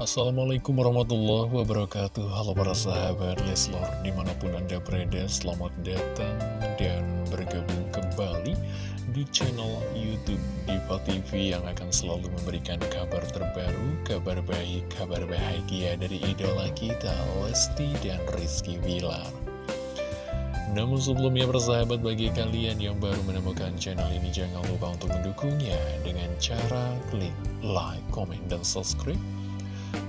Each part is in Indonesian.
Assalamualaikum warahmatullahi wabarakatuh. Halo para sahabat Leslor Di mana pun anda berada selamat datang Dan bergabung kembali Di channel Youtube Diva TV Yang akan selalu memberikan kabar terbaru Kabar baik, kabar bahagia Dari idola kita Lesti dan Rizky Bilar. Namun sebelumnya persahabat bagi kalian yang baru menemukan channel ini jangan lupa untuk mendukungnya dengan cara klik like, comment, dan subscribe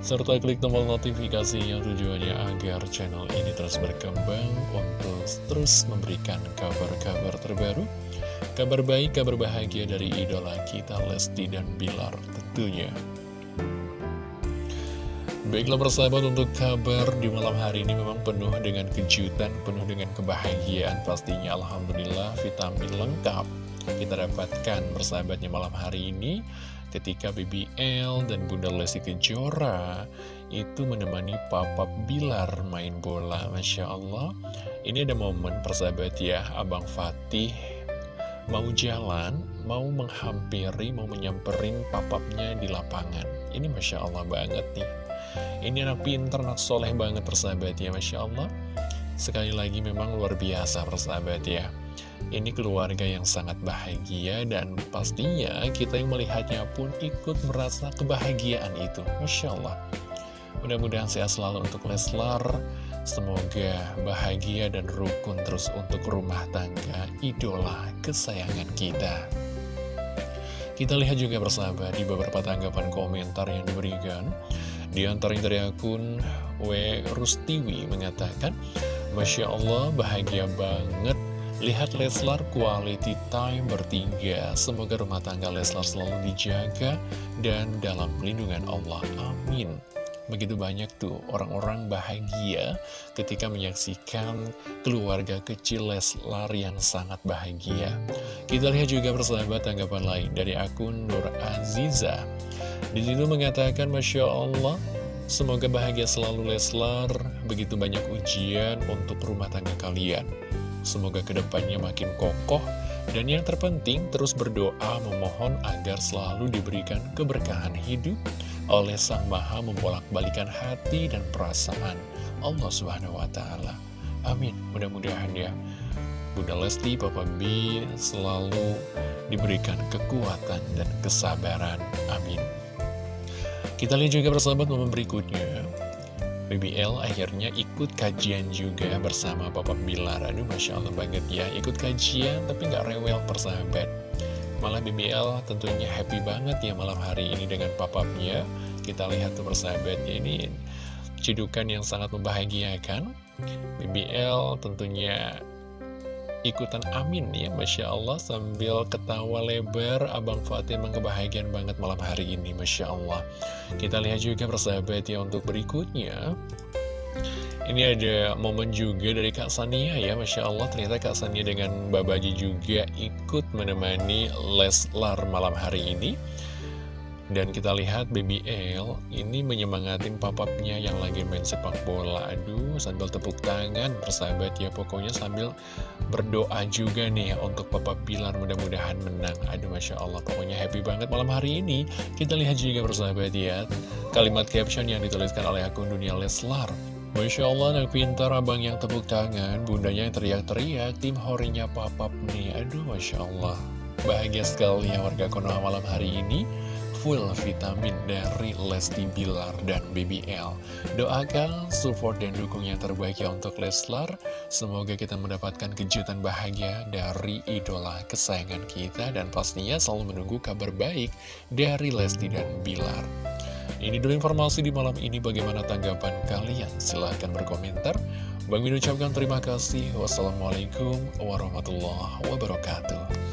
serta klik tombol notifikasi yang tujuannya agar channel ini terus berkembang untuk terus memberikan kabar-kabar terbaru kabar baik, kabar bahagia dari idola kita Lesti dan Bilar tentunya. Baiklah persahabat untuk kabar di malam hari ini memang penuh dengan kejutan, penuh dengan kebahagiaan pastinya. Alhamdulillah vitamin lengkap kita dapatkan persahabatnya malam hari ini ketika BBL dan Bunda Lesti Kejora itu menemani Papa Bilar main bola Masya Allah. Ini ada momen persahabat ya Abang Fatih mau jalan, mau menghampiri, mau menyamperin papapnya di lapangan. Ini Masya Allah banget nih. Ini anak pinter, anak soleh banget persahabat ya Masya Allah. Sekali lagi memang luar biasa persahabat ya Ini keluarga yang sangat bahagia dan pastinya kita yang melihatnya pun ikut merasa kebahagiaan itu. Masya Allah. Mudah-mudahan sehat selalu untuk Leslar. Semoga bahagia dan rukun terus untuk rumah tangga idola kesayangan kita. Kita lihat juga persahabat di beberapa tanggapan komentar yang diberikan. Di antaranya dari akun W. Rustiwi mengatakan, Masya Allah bahagia banget Lihat Leslar quality time bertiga Semoga rumah tangga Leslar selalu dijaga Dan dalam pelindungan Allah. Amin. Begitu banyak tuh orang-orang bahagia ketika menyaksikan keluarga kecil Leslar yang sangat bahagia. Kita lihat juga persahabat tanggapan lain dari akun Nur Aziza. Di situ mengatakan Masya Allah Semoga bahagia selalu Leslar. Begitu banyak ujian untuk rumah tangga kalian Semoga ke depannya makin kokoh Dan yang terpenting terus berdoa memohon agar selalu diberikan keberkahan hidup Oleh Sang Maha membolak-balikan hati dan perasaan Allah Subhanahu Wa Taala. Amin Mudah-mudahan ya Bunda Lesti, Papa B selalu diberikan kekuatan dan kesabaran. Amin. Kita lihat juga bersama momen berikutnya BBL akhirnya ikut kajian juga bersama Papa Bilar. Aduh Masya Allah banget ya Ikut kajian tapi nggak rewel persahabat. Malah BBL tentunya happy banget ya malam hari ini dengan papapnya. Kita lihat tuh persahabatnya ini Cidukan yang sangat membahagiakan. BBL tentunya ikutan amin ya Masya Allah sambil ketawa lebar Abang Fatih emang kebahagiaan banget malam hari ini Masya Allah. Kita lihat juga persahabat ya untuk berikutnya. Ini ada momen juga dari Kak Sania ya Masya Allah. Ternyata Kak Sania dengan Babaji juga ikut menemani Leslar malam hari ini dan kita lihat Baby L ini menyemangatin papapnya yang lagi main sepak bola. Aduh, sambil tepuk tangan, persahabat ya. Pokoknya sambil berdoa juga nih untuk Papa Pilar mudah-mudahan menang. Aduh, Masya Allah. Pokoknya happy banget malam hari ini. Kita lihat juga persahabat ya. Kalimat caption yang dituliskan oleh akun Dunia Leslar. Masya Allah, anak pintar abang yang tepuk tangan, bundanya yang teriak-teriak, tim horinya papap nih. Aduh, Masya Allah. Bahagia sekali ya warga Konoha malam hari ini full vitamin dari Lesti Bilar dan BBL. Doakan, support, dan dukung yang terbaik ya untuk Leslar. Semoga kita mendapatkan kejutan bahagia dari idola kesayangan kita dan pastinya selalu menunggu kabar baik dari Lesti dan Bilar. Ini dulu informasi di malam ini bagaimana tanggapan kalian? Silahkan berkomentar. Bang Min ucapkan terima kasih. Wassalamualaikum warahmatullahi wabarakatuh.